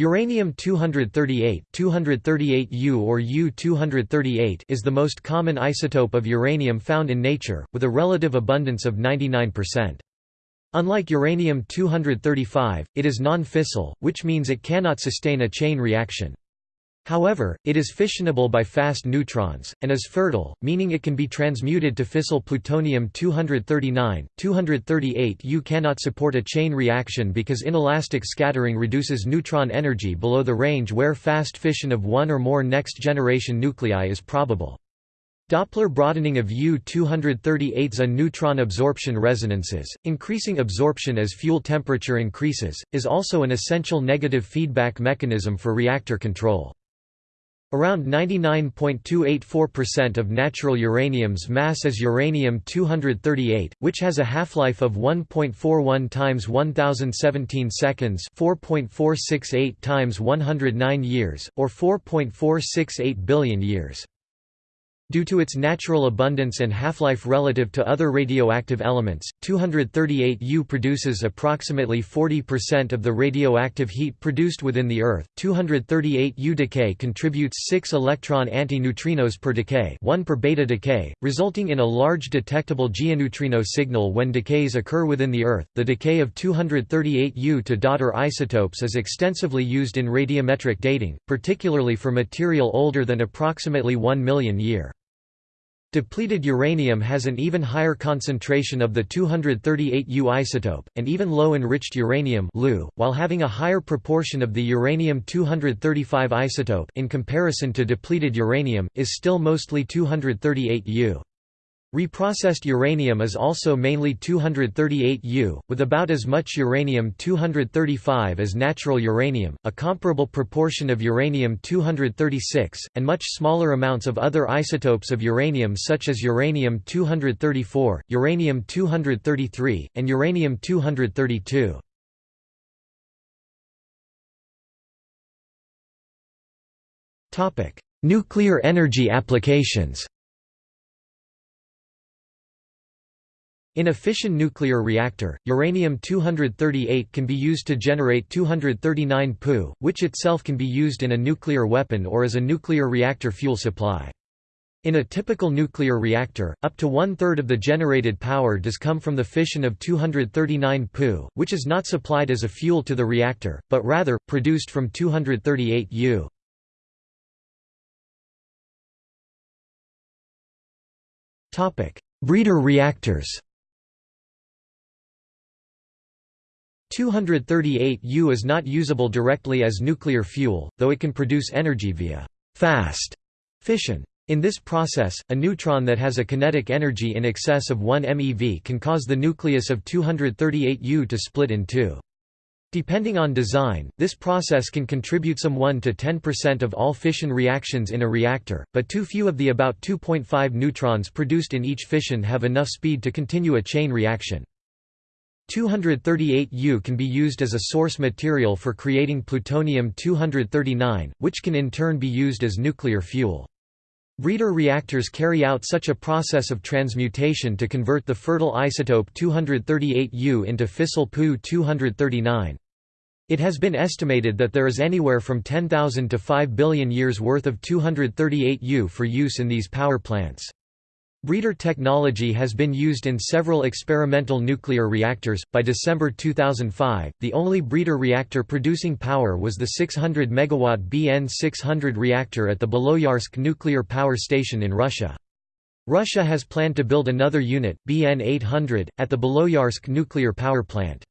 Uranium-238 238U or U-238 is the most common isotope of uranium found in nature, with a relative abundance of 99%. Unlike uranium-235, it is non-fissile, which means it cannot sustain a chain reaction. However, it is fissionable by fast neutrons, and is fertile, meaning it can be transmuted to fissile plutonium-239. 238U cannot support a chain reaction because inelastic scattering reduces neutron energy below the range where fast fission of one or more next-generation nuclei is probable. Doppler broadening of U-238's a neutron absorption resonances, increasing absorption as fuel temperature increases, is also an essential negative feedback mechanism for reactor control. Around 99.284% of natural uranium's mass is uranium-238, which has a half-life of 1.41 times 1017 seconds 4.468 times 109 years, or 4.468 billion years. Due to its natural abundance and half-life relative to other radioactive elements, 238U produces approximately 40% of the radioactive heat produced within the Earth. 238U decay contributes 6 electron antineutrinos per decay, 1 per beta decay, resulting in a large detectable geoneutrino signal when decays occur within the Earth. The decay of 238U to daughter isotopes is extensively used in radiometric dating, particularly for material older than approximately 1 million year. Depleted uranium has an even higher concentration of the 238U isotope, and even low-enriched uranium while having a higher proportion of the uranium-235 isotope in comparison to depleted uranium, is still mostly 238U. Reprocessed uranium is also mainly 238U, with about as much uranium-235 as natural uranium, a comparable proportion of uranium-236, and much smaller amounts of other isotopes of uranium such as uranium-234, uranium-233, and uranium-232. Nuclear energy applications In a fission nuclear reactor, uranium-238 can be used to generate 239 Pu, which itself can be used in a nuclear weapon or as a nuclear reactor fuel supply. In a typical nuclear reactor, up to one-third of the generated power does come from the fission of 239 Pu, which is not supplied as a fuel to the reactor, but rather, produced from 238 U. Breeder reactors 238U is not usable directly as nuclear fuel, though it can produce energy via fast fission. In this process, a neutron that has a kinetic energy in excess of 1 MeV can cause the nucleus of 238U to split in two. Depending on design, this process can contribute some 1 to 10% of all fission reactions in a reactor, but too few of the about 2.5 neutrons produced in each fission have enough speed to continue a chain reaction. 238U can be used as a source material for creating plutonium-239, which can in turn be used as nuclear fuel. Breeder reactors carry out such a process of transmutation to convert the fertile isotope 238U into fissile Pu-239. It has been estimated that there is anywhere from 10,000 to 5 billion years worth of 238U for use in these power plants. Breeder technology has been used in several experimental nuclear reactors. By December 2005, the only breeder reactor producing power was the 600 megawatt BN 600 reactor at the Beloyarsk nuclear power station in Russia. Russia has planned to build another unit, BN 800, at the Beloyarsk nuclear power plant.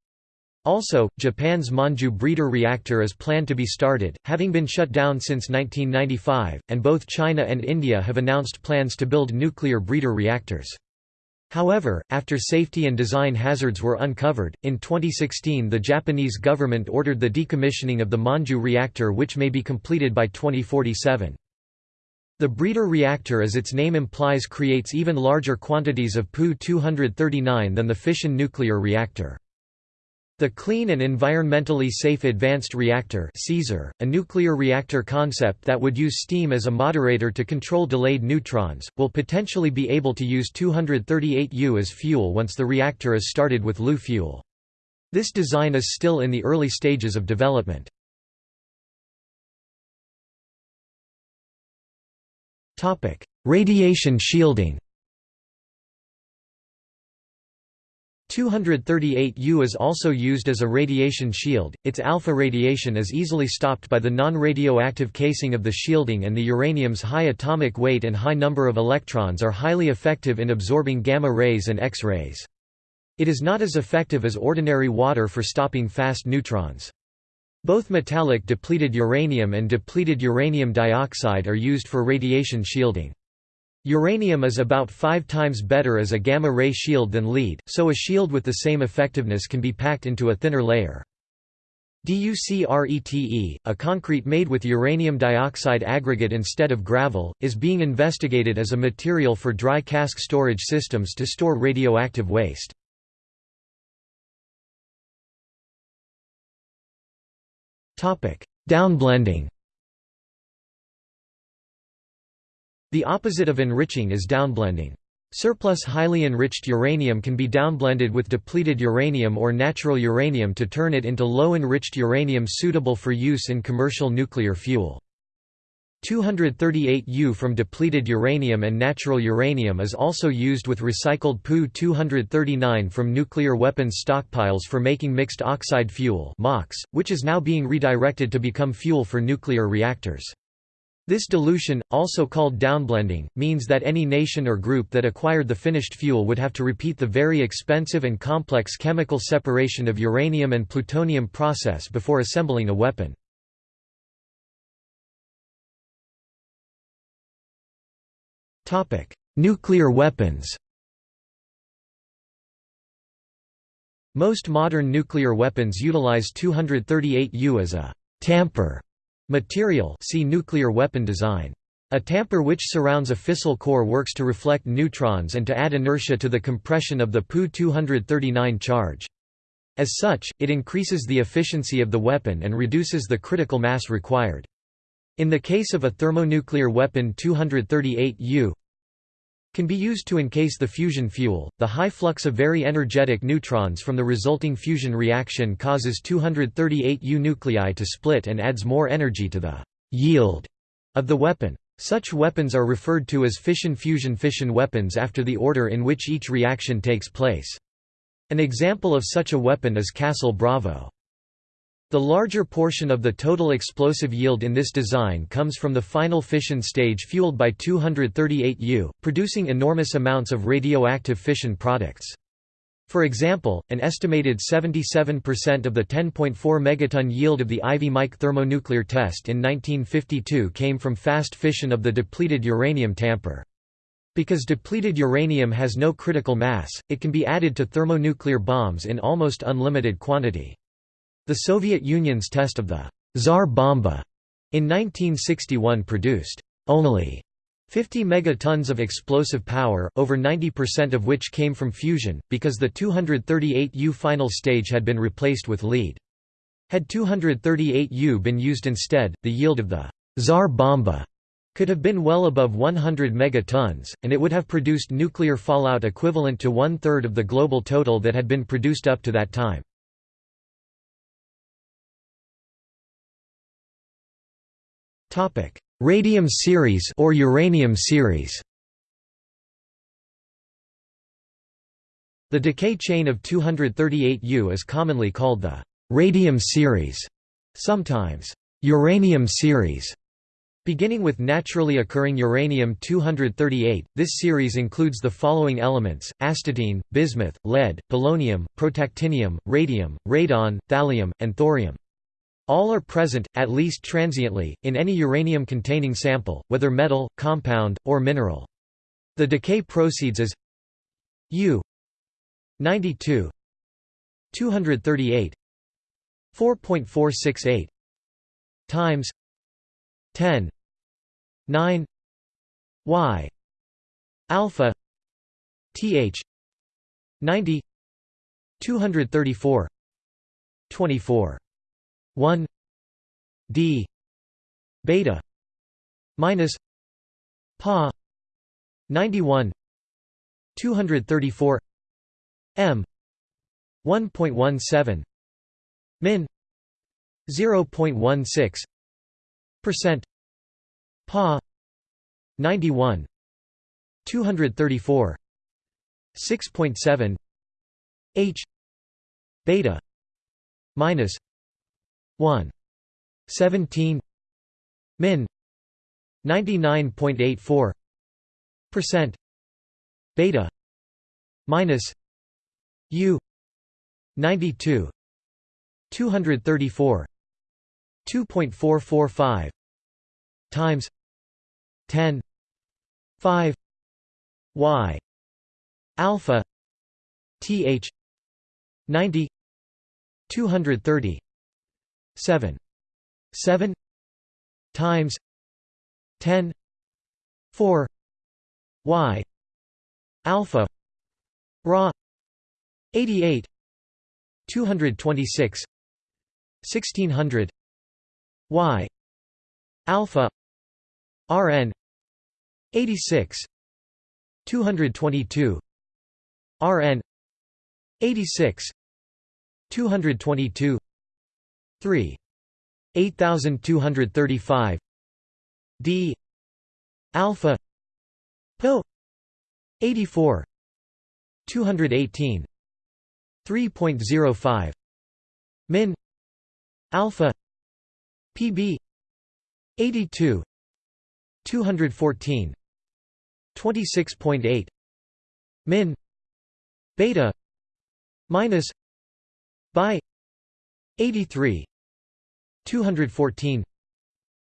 Also, Japan's Monju breeder reactor is planned to be started, having been shut down since 1995, and both China and India have announced plans to build nuclear breeder reactors. However, after safety and design hazards were uncovered, in 2016 the Japanese government ordered the decommissioning of the Monju reactor which may be completed by 2047. The breeder reactor as its name implies creates even larger quantities of Pu-239 than the fission nuclear reactor. The Clean and Environmentally Safe Advanced Reactor a nuclear reactor concept that would use steam as a moderator to control delayed neutrons, will potentially be able to use 238U as fuel once the reactor is started with LU fuel. This design is still in the early stages of development. Radiation shielding 238U is also used as a radiation shield, its alpha radiation is easily stopped by the non-radioactive casing of the shielding and the uranium's high atomic weight and high number of electrons are highly effective in absorbing gamma rays and X-rays. It is not as effective as ordinary water for stopping fast neutrons. Both metallic depleted uranium and depleted uranium dioxide are used for radiation shielding. Uranium is about five times better as a gamma-ray shield than lead, so a shield with the same effectiveness can be packed into a thinner layer. DuCrete, a concrete made with uranium dioxide aggregate instead of gravel, is being investigated as a material for dry cask storage systems to store radioactive waste. Downblending The opposite of enriching is downblending. Surplus highly enriched uranium can be downblended with depleted uranium or natural uranium to turn it into low-enriched uranium suitable for use in commercial nuclear fuel. 238U from depleted uranium and natural uranium is also used with recycled Pu-239 from nuclear weapons stockpiles for making mixed oxide fuel which is now being redirected to become fuel for nuclear reactors. This dilution, also called downblending, means that any nation or group that acquired the finished fuel would have to repeat the very expensive and complex chemical separation of uranium and plutonium process before assembling a weapon. Nuclear weapons Most modern nuclear weapons utilize 238U as a tamper Material see nuclear weapon design. A tamper which surrounds a fissile core works to reflect neutrons and to add inertia to the compression of the Pu-239 charge. As such, it increases the efficiency of the weapon and reduces the critical mass required. In the case of a thermonuclear weapon 238U, can be used to encase the fusion fuel. The high flux of very energetic neutrons from the resulting fusion reaction causes 238 U nuclei to split and adds more energy to the yield of the weapon. Such weapons are referred to as fission-fusion-fission weapons after the order in which each reaction takes place. An example of such a weapon is Castle Bravo. The larger portion of the total explosive yield in this design comes from the final fission stage fueled by 238U, producing enormous amounts of radioactive fission products. For example, an estimated 77% of the 10.4 megaton yield of the Ivy Mike thermonuclear test in 1952 came from fast fission of the depleted uranium tamper. Because depleted uranium has no critical mass, it can be added to thermonuclear bombs in almost unlimited quantity. The Soviet Union's test of the Tsar Bomba in 1961 produced only 50 megatons of explosive power, over 90% of which came from fusion, because the 238U final stage had been replaced with lead. Had 238U been used instead, the yield of the Tsar Bomba could have been well above 100 megatons, and it would have produced nuclear fallout equivalent to one-third of the global total that had been produced up to that time. Radium series or uranium series The decay chain of 238U is commonly called the radium series, sometimes uranium series. Beginning with naturally occurring uranium-238, this series includes the following elements, astatine, bismuth, lead, polonium, protactinium, radium, radon, thallium, and thorium. All are present, at least transiently, in any uranium-containing sample, whether metal, compound, or mineral. The decay proceeds as U 92 238 4.468 times 10 9 y alpha th 90 234 24 1 d beta minus pa 91 234 m 1.17 min 0.16 percent pa 91 234 6.7 h beta minus 1 17 min. 99.84 percent. Beta. Minus. U. 92 234 2.445 times. 10 5 y. Alpha. Th 90 230 7 7 times 10 4 y alpha ra 88 226 1600 y alpha rn 86 222 rn 86 222 3 8235 d alpha po 84 218 3.05 min alpha pb 82 214 26.8 min beta minus by 83 214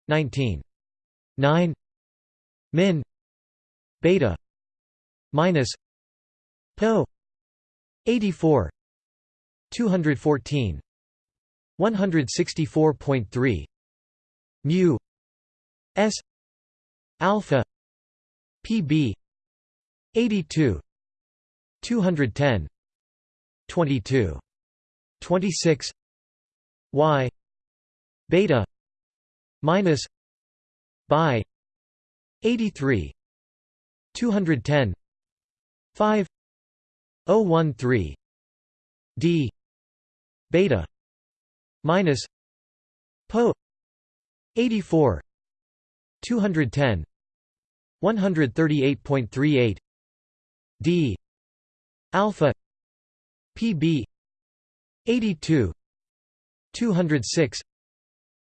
19 9 min beta minus po 84 214 164.3 mu s alpha pb 82 210 22 26 y beta minus by 83 210 5 013 d beta minus po 84 210 138.38 d alpha pb 82 206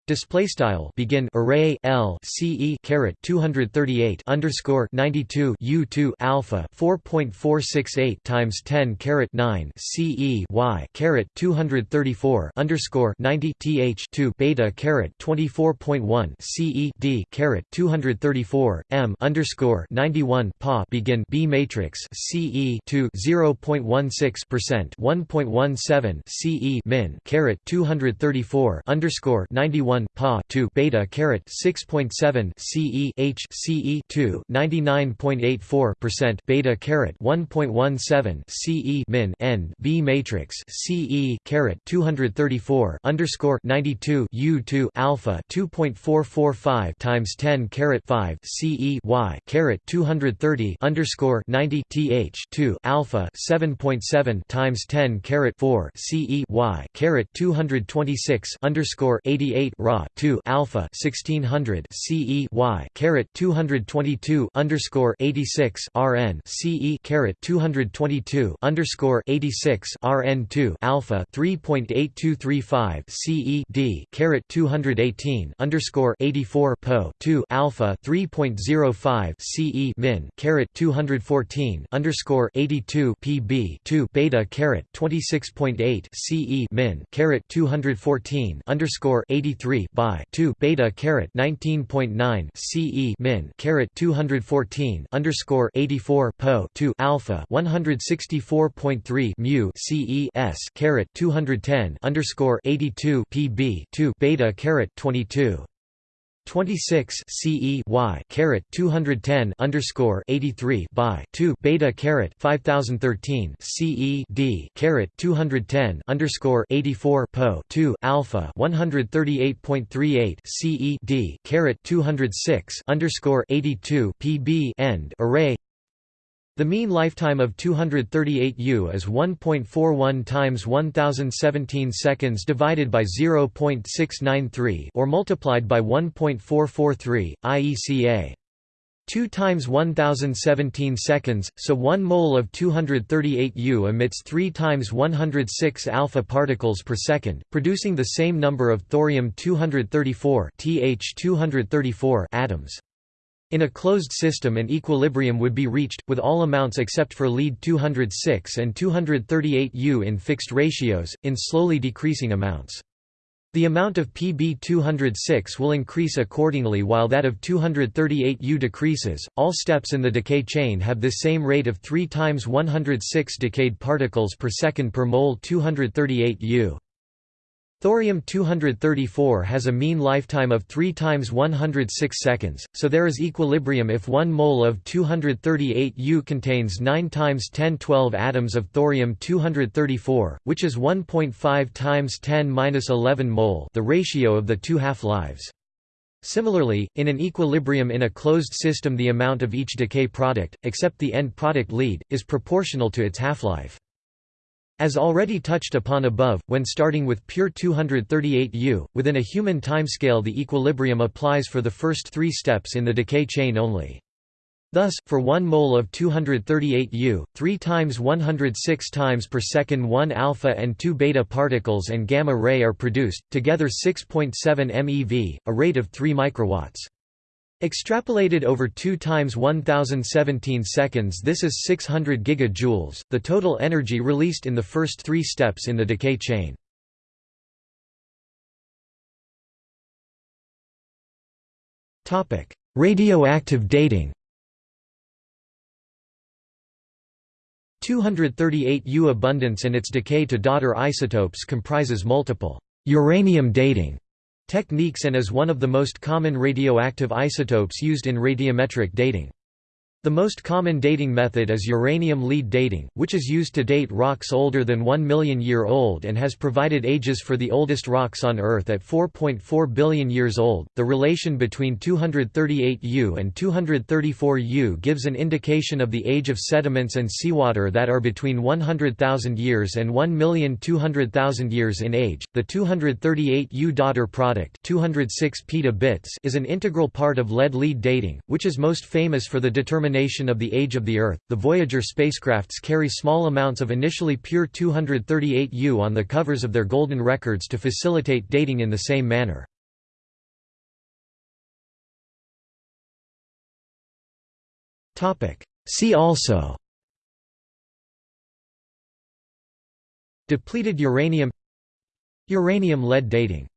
Display style begin array L C E caret 238 underscore 92 U2 alpha 4.468 times 10 caret 9 C E Y caret 234 underscore 90 TH 2 beta caret 24.1 C E D caret 234 M underscore 91 Pa begin B matrix CE 2 0.16 percent 1.17 CE min caret 234 underscore 91 1 pa 2 beta caret 6.7 CE H CE 2 99.84 percent beta caret 1.17 CE min N B matrix CE caret 234 underscore 92 U 2 alpha 2.445 times 10 caret 5 CE Y caret 230 underscore 90 TH 2 alpha 7.7 times 10 caret 4 CE Y caret 226 underscore 88 Ra 2 alpha 1600 CE Y caret 222 underscore 86 RN CE caret 222 underscore 86 RN 2 alpha 3.8235 CE D caret 218 underscore 84 Po 2 alpha 3.05 CE min caret 214 underscore 82 PB 2 beta caret 26.8 CE min caret 214 underscore 83 by 2 beta caret 19.9 CE min caret 214 underscore 84 po 2 alpha 164.3 mu CE s caret 210 underscore 82 PB 2 beta caret 22 26 CE Y caret 210 underscore 83 by 2 beta caret 5013 CE D caret 210 underscore 84 po 2 alpha 138.38 CE D caret 206 underscore 82 PB end array the mean lifetime of 238U is 1.41 times 1017 seconds divided by 0.693 or multiplied by 1.443 IECA 2 times 1017 seconds, so 1 mole of 238 U emits 3 times 106 alpha particles per second, producing the same number of thorium-234 Th234 atoms. In a closed system an equilibrium would be reached, with all amounts except for lead-206 and 238 U in fixed ratios, in slowly decreasing amounts. The amount of Pb206 will increase accordingly while that of 238U decreases. All steps in the decay chain have this same rate of 3 times 106 decayed particles per second per mole 238U. Thorium-234 has a mean lifetime of 3 times 106 seconds, so there is equilibrium if 1 mole of 238U contains 9 times 1012 atoms of thorium-234, which is 1.5 times 10-11 mole the ratio of the two half-lives. Similarly, in an equilibrium in a closed system the amount of each decay product, except the end product lead, is proportional to its half-life. As already touched upon above, when starting with pure 238U, within a human timescale the equilibrium applies for the first three steps in the decay chain only. Thus, for 1 mole of 238U, 3 times 106 times per second 1 alpha and 2 beta particles and gamma ray are produced, together 6.7 MeV, a rate of 3 microwatts. Extrapolated over 2 times 1017 seconds this is 600 gigajoules, the total energy released in the first three steps in the decay chain. Radioactive dating 238 U abundance and its decay to daughter isotopes comprises multiple uranium dating techniques and is one of the most common radioactive isotopes used in radiometric dating. The most common dating method is uranium lead dating, which is used to date rocks older than 1 million year old and has provided ages for the oldest rocks on Earth at 4.4 billion years old. The relation between 238U and 234U gives an indication of the age of sediments and seawater that are between 100,000 years and 1,200,000 years in age. The 238U daughter product, 206 petabits, is an integral part of lead lead dating, which is most famous for the determination determination of the age of the Earth, the Voyager spacecrafts carry small amounts of initially pure 238U on the covers of their golden records to facilitate dating in the same manner. See also Depleted uranium Uranium-lead dating